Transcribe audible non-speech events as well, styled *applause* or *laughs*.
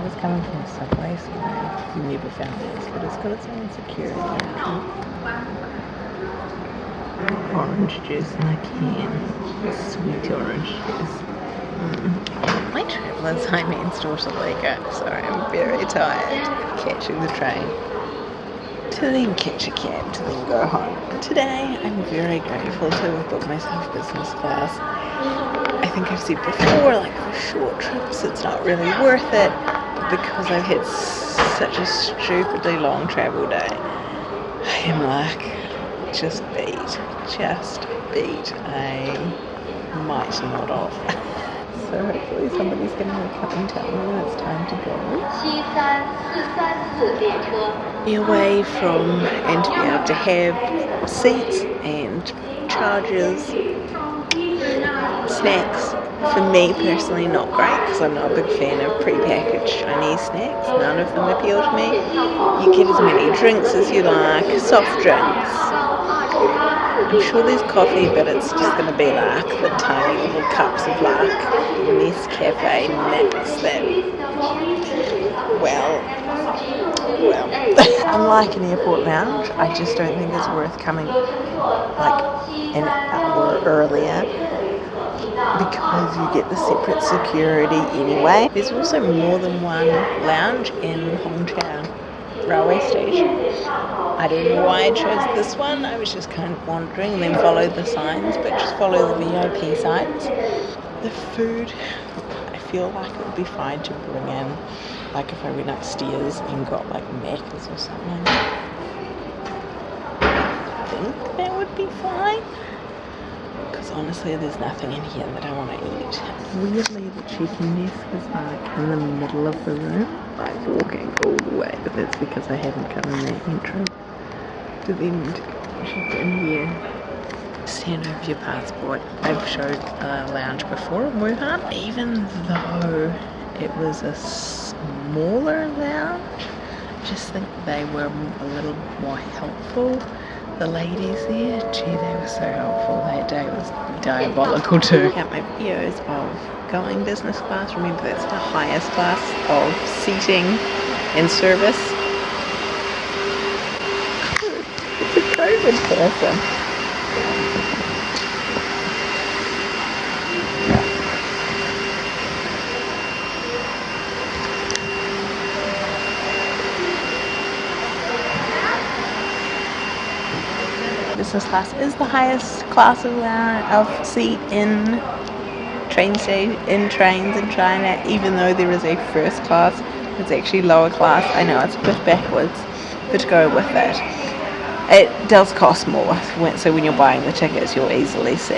place and I never found this, but it's got its own security Orange juice in a can. Sweet orange juice. Mm. My travellers, I mean, store to Lego, so I'm very tired catching the train to then catch a cab to then go home. Today, I'm very grateful to have booked myself business class. I think I've said before, like for short trips, it's not really worth it, because I've had such a stupidly long travel day, I am like, just beat, just beat. I might not off. *laughs* so hopefully somebody's going to come and tell me when it's time to go. Be away from and to be able to have seats and chargers, snacks. For me personally, not great because I'm not a big fan of pre-packaged Chinese snacks. None of them appeal to me. You get as many drinks as you like, soft drinks, I'm sure there's coffee, but it's just going to be like the tiny little cups of like Nescafe Mix that, well, well. *laughs* Unlike an airport lounge, I just don't think it's worth coming like an hour earlier because you get the separate security anyway. There's also more than one lounge in Hongqiao railway station. I don't know why I chose this one. I was just kind of wandering and then followed the signs, but just follow the VIP signs. The food, I feel like it would be fine to bring in, like if I went upstairs and got like Macca's or something. I think that would be fine because honestly there's nothing in here that I want to eat. Weirdly the chicken desk is like in the middle of the room. I'm walking all the way but that's because I haven't come in that intro to then check in here. Send over your passport. I've showed a lounge before in Wuhan. Even though it was a smaller lounge, I just think they were a little more helpful the ladies there, gee, they were so helpful. That day It was diabolical too. Out my videos of going business class. Remember, that's the highest class of seating and service. *laughs* It's a COVID person. Business class is the highest class of, of seat in train station in trains in China even though there is a first class. It's actually lower class. I know it's a bit backwards but to go with it. It does cost more so when you're buying the tickets you'll easily see